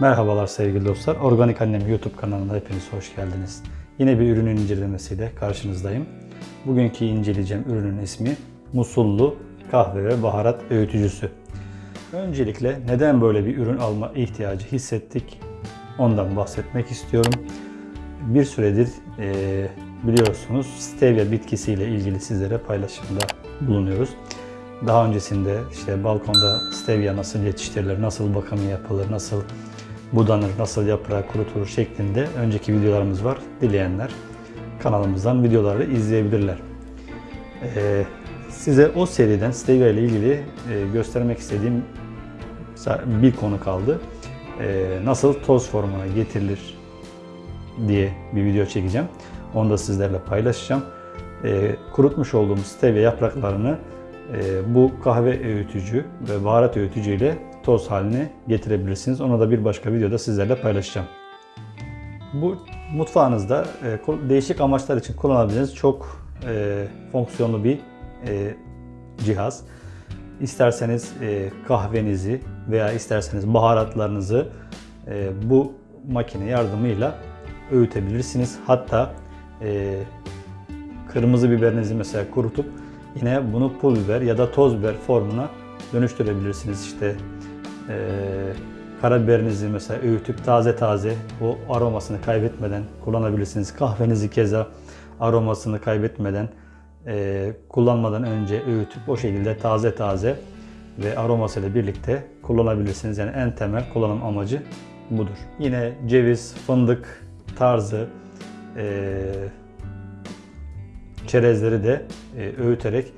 Merhabalar sevgili dostlar. Organik Annem YouTube kanalına hepiniz hoş geldiniz. Yine bir ürünün incelemesiyle karşınızdayım. Bugünkü inceleyeceğim ürünün ismi Musullu kahve ve baharat öğütücüsü. Öncelikle neden böyle bir ürün alma ihtiyacı hissettik ondan bahsetmek istiyorum. Bir süredir e, biliyorsunuz stevia bitkisiyle ilgili sizlere paylaşımda bulunuyoruz. Daha öncesinde işte balkonda stevia nasıl yetiştirilir, nasıl bakımı yapılır, nasıl budanır, nasıl yaprağı kurutulur şeklinde önceki videolarımız var. Dileyenler kanalımızdan videoları izleyebilirler. Ee, size o seriden stevia ile ilgili e, göstermek istediğim bir konu kaldı. Ee, nasıl toz formuna getirilir diye bir video çekeceğim. Onu da sizlerle paylaşacağım. Ee, kurutmuş olduğum stevia yapraklarını e, bu kahve öğütücü ve baharat öğütücü ile toz haline getirebilirsiniz. Onu da bir başka videoda sizlerle paylaşacağım. Bu mutfağınızda e, değişik amaçlar için kullanabileceğiniz çok e, fonksiyonlu bir e, cihaz. İsterseniz kahvenizi veya isterseniz baharatlarınızı bu makine yardımıyla öğütebilirsiniz. Hatta kırmızı biberinizi mesela kurutup yine bunu pul biber ya da toz biber formuna dönüştürebilirsiniz. İşte e, karabiberinizi mesela öğütüp taze taze o aromasını kaybetmeden kullanabilirsiniz. Kahvenizi keza aromasını kaybetmeden e, kullanmadan önce öğütüp o şekilde taze taze ve aromasıyla birlikte kullanabilirsiniz. Yani en temel kullanım amacı budur. Yine ceviz, fındık tarzı e, çerezleri de e, öğüterek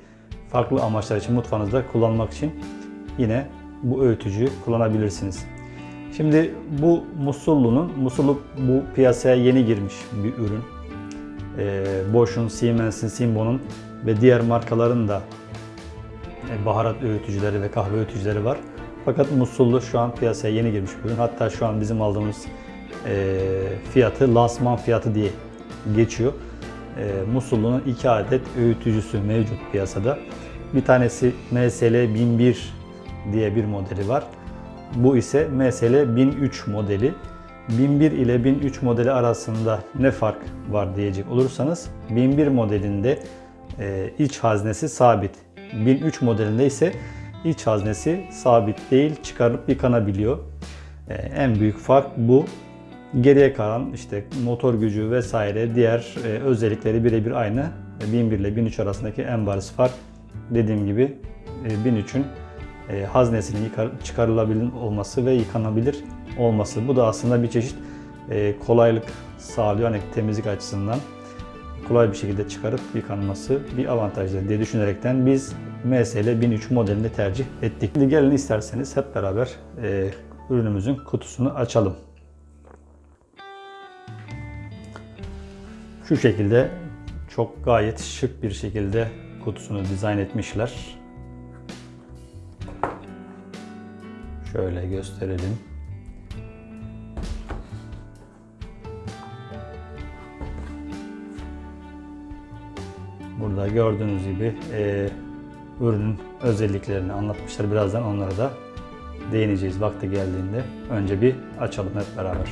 farklı amaçlar için mutfağınızda kullanmak için yine bu öğütücüyü kullanabilirsiniz. Şimdi bu Musullu'nun, Musullu bu piyasaya yeni girmiş bir ürün. E, Bosch'un, Siemens'in, Simbo'nun ve diğer markaların da e, baharat öğütücüleri ve kahve öğütücüleri var. Fakat Musullu şu an piyasaya yeni girmiş bir ürün. Hatta şu an bizim aldığımız e, fiyatı lansman fiyatı diye geçiyor. E, Musullu'nun iki adet öğütücüsü mevcut piyasada. Bir tanesi MSL 1001 diye bir modeli var. Bu ise MSL 1003 modeli. 1001 ile 1003 modeli arasında ne fark var diyecek olursanız 1001 modelinde e, iç haznesi sabit. 1003 modelinde ise iç haznesi sabit değil çıkarıp yıkanabiliyor. E, en büyük fark bu. Geriye kalan işte motor gücü vesaire diğer e, özellikleri birebir aynı. 1001 ile 1003 arasındaki en bariz fark dediğim gibi 1003'ün e, haznesinin çıkarılabilir olması ve yıkanabilir olması. Bu da aslında bir çeşit e, kolaylık sağlıyor. Hani temizlik açısından kolay bir şekilde çıkarıp yıkanması bir avantajlı diye düşünerekten biz MSL 1003 modelini tercih ettik. Şimdi gelin isterseniz hep beraber e, ürünümüzün kutusunu açalım. Şu şekilde çok gayet şık bir şekilde kutusunu dizayn etmişler. Şöyle gösterelim. Burada gördüğünüz gibi e, ürünün özelliklerini anlatmışlar. Birazdan onlara da değineceğiz vakti geldiğinde. Önce bir açalım hep beraber.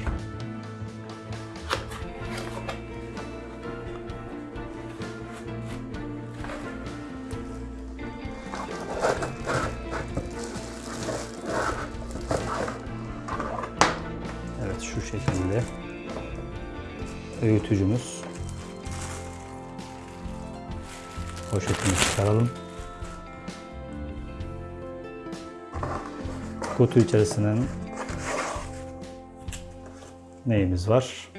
Öğütücümüz. Poşetini çıkaralım. Kutu içerisinin neyimiz var?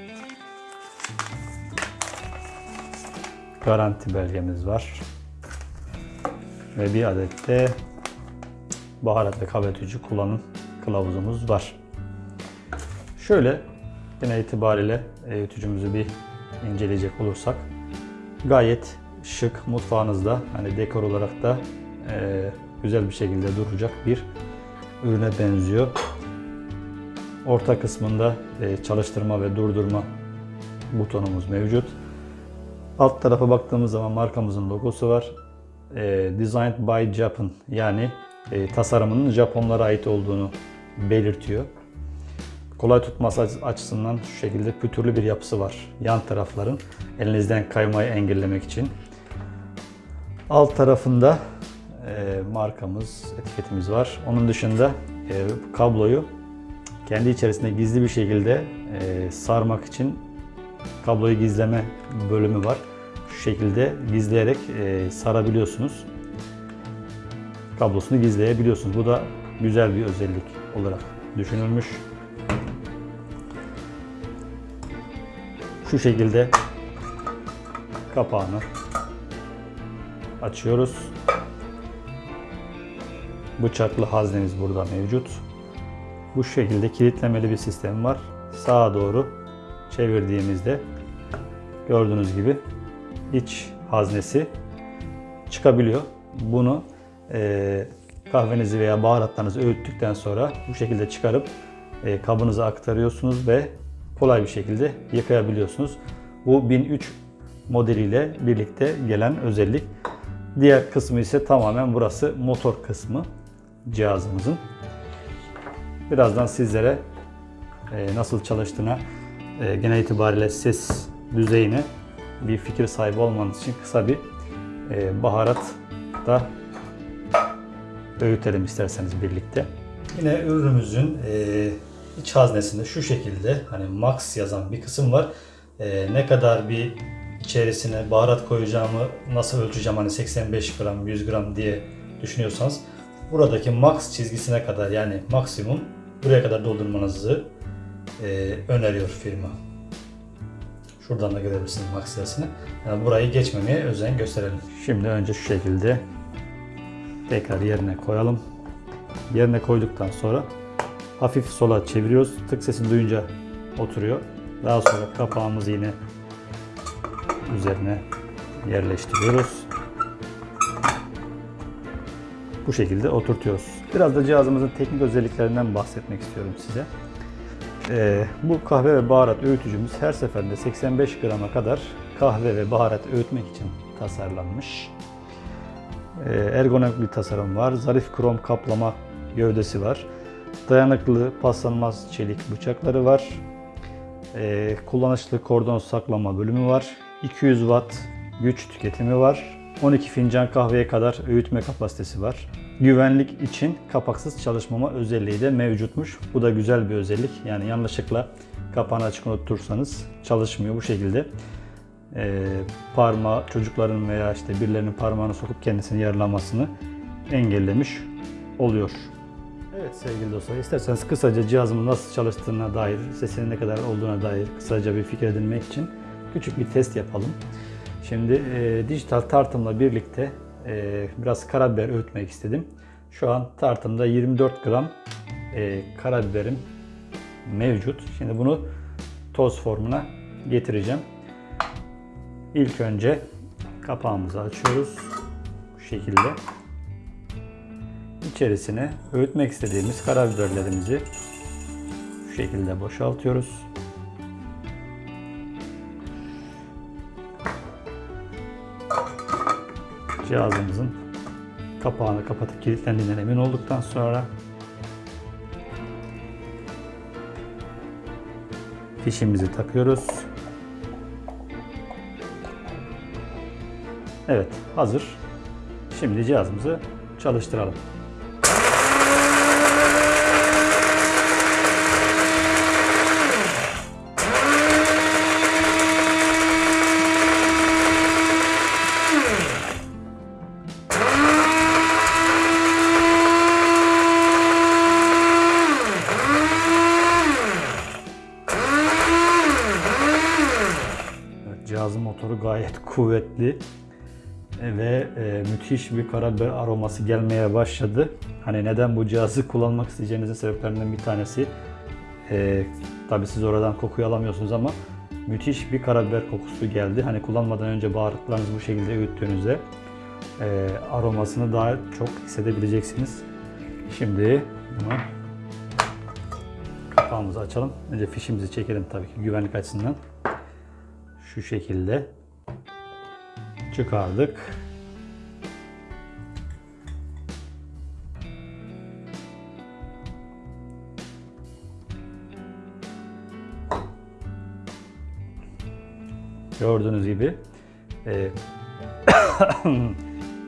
Garanti belgemiz var. Ve bir adet de baharat ve kahve kullanım kılavuzumuz var. Şöyle yine itibariyle öğütücümüzü bir inceleyecek olursak gayet şık mutfağınızda hani dekor olarak da e, güzel bir şekilde duracak bir ürüne benziyor. Orta kısmında e, çalıştırma ve durdurma butonumuz mevcut. Alt tarafa baktığımız zaman markamızın logosu var. E, Designed by Japan yani e, tasarımının Japonlara ait olduğunu belirtiyor. Kolay tutması aç- açısından şu şekilde pütürlü bir yapısı var. Yan tarafların elinizden kaymayı engellemek için. Alt tarafında e, markamız, etiketimiz var. Onun dışında e, kabloyu kendi içerisinde gizli bir şekilde e, sarmak için kabloyu gizleme bölümü var. Şu şekilde gizleyerek e, sarabiliyorsunuz. Kablosunu gizleyebiliyorsunuz. Bu da güzel bir özellik olarak düşünülmüş. Şu şekilde kapağını açıyoruz. Bıçaklı haznemiz burada mevcut. Bu şekilde kilitlemeli bir sistem var. Sağa doğru çevirdiğimizde gördüğünüz gibi iç haznesi çıkabiliyor. Bunu e, kahvenizi veya baharatlarınızı öğüttükten sonra bu şekilde çıkarıp e, kabınıza aktarıyorsunuz ve kolay bir şekilde yıkayabiliyorsunuz. Bu 1003 modeliyle birlikte gelen özellik. Diğer kısmı ise tamamen burası motor kısmı cihazımızın. Birazdan sizlere e, nasıl çalıştığına e, genel itibariyle ses düzeyine bir fikir sahibi olmanız için kısa bir e, baharat da öğütelim isterseniz birlikte. Yine ürünümüzün iç haznesinde şu şekilde hani max yazan bir kısım var. E, ne kadar bir içerisine baharat koyacağımı nasıl ölçeceğim hani 85 gram 100 gram diye düşünüyorsanız buradaki max çizgisine kadar yani maksimum buraya kadar doldurmanızı e, öneriyor firma. Şuradan da görebilirsiniz max sayısını. Yani burayı geçmemeye özen gösterelim. Şimdi önce şu şekilde tekrar yerine koyalım. Yerine koyduktan sonra hafif sola çeviriyoruz. Tık sesini duyunca oturuyor. Daha sonra kapağımızı yine üzerine yerleştiriyoruz. Bu şekilde oturtuyoruz. Biraz da cihazımızın teknik özelliklerinden bahsetmek istiyorum size. Ee, bu kahve ve baharat öğütücümüz her seferinde 85 grama kadar kahve ve baharat öğütmek için tasarlanmış. Ee, ergonomik bir tasarım var. Zarif krom kaplama gövdesi var. Dayanıklı paslanmaz çelik bıçakları var. Ee, kullanışlı kordon saklama bölümü var. 200 watt güç tüketimi var. 12 fincan kahveye kadar öğütme kapasitesi var. Güvenlik için kapaksız çalışmama özelliği de mevcutmuş. Bu da güzel bir özellik. Yani yanlışlıkla kapağını açık unutursanız çalışmıyor bu şekilde. Ee, parmağı çocukların veya işte birilerinin parmağını sokup kendisini yaralamasını engellemiş oluyor. Evet sevgili dostlar isterseniz kısaca cihazımın nasıl çalıştığına dair, sesinin ne kadar olduğuna dair kısaca bir fikir edinmek için küçük bir test yapalım. Şimdi e, dijital tartımla birlikte e, biraz karabiber öğütmek istedim. Şu an tartımda 24 gram e, karabiberim mevcut. Şimdi bunu toz formuna getireceğim. İlk önce kapağımızı açıyoruz. Bu şekilde. İçerisine öğütmek istediğimiz karabiberlerimizi şu şekilde boşaltıyoruz. Cihazımızın kapağını kapatıp kilitlendiğinden emin olduktan sonra fişimizi takıyoruz. Evet, hazır. Şimdi cihazımızı çalıştıralım. Gayet kuvvetli ve e, müthiş bir karabiber aroması gelmeye başladı. Hani neden bu cihazı kullanmak isteyeceğinizin sebeplerinden bir tanesi. E, tabii siz oradan kokuyu alamıyorsunuz ama müthiş bir karabiber kokusu geldi. Hani kullanmadan önce baharatlarınızı bu şekilde öğüttüğünüzde e, aromasını daha çok hissedebileceksiniz. Şimdi bunu kapağımızı açalım. Önce fişimizi çekelim tabii ki güvenlik açısından. Şu şekilde çıkardık. Gördüğünüz gibi e,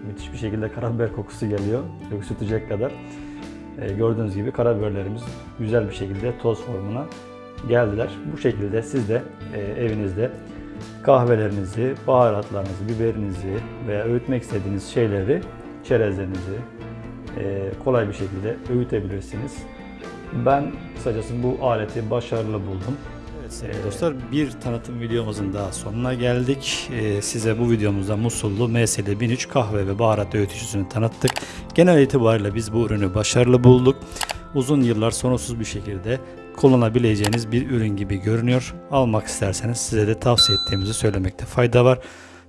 müthiş bir şekilde karabiber kokusu geliyor. Öksütecek kadar. E, gördüğünüz gibi karabiberlerimiz güzel bir şekilde toz formuna geldiler. Bu şekilde siz de e, evinizde kahvelerinizi, baharatlarınızı, biberinizi veya öğütmek istediğiniz şeyleri, çerezlerinizi e, kolay bir şekilde öğütebilirsiniz. Ben kısacası bu aleti başarılı buldum. Evet sevgili dostlar bir tanıtım videomuzun daha sonuna geldik. Ee, size bu videomuzda Musullu MSL 1003 kahve ve baharat öğütücüsünü tanıttık. Genel itibariyle biz bu ürünü başarılı bulduk. Uzun yıllar sorunsuz bir şekilde kullanabileceğiniz bir ürün gibi görünüyor. Almak isterseniz size de tavsiye ettiğimizi söylemekte fayda var.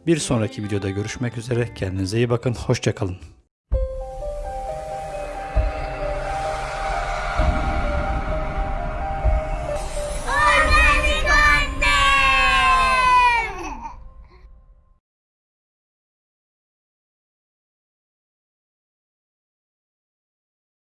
Bir sonraki videoda görüşmek üzere. Kendinize iyi bakın. Hoşçakalın.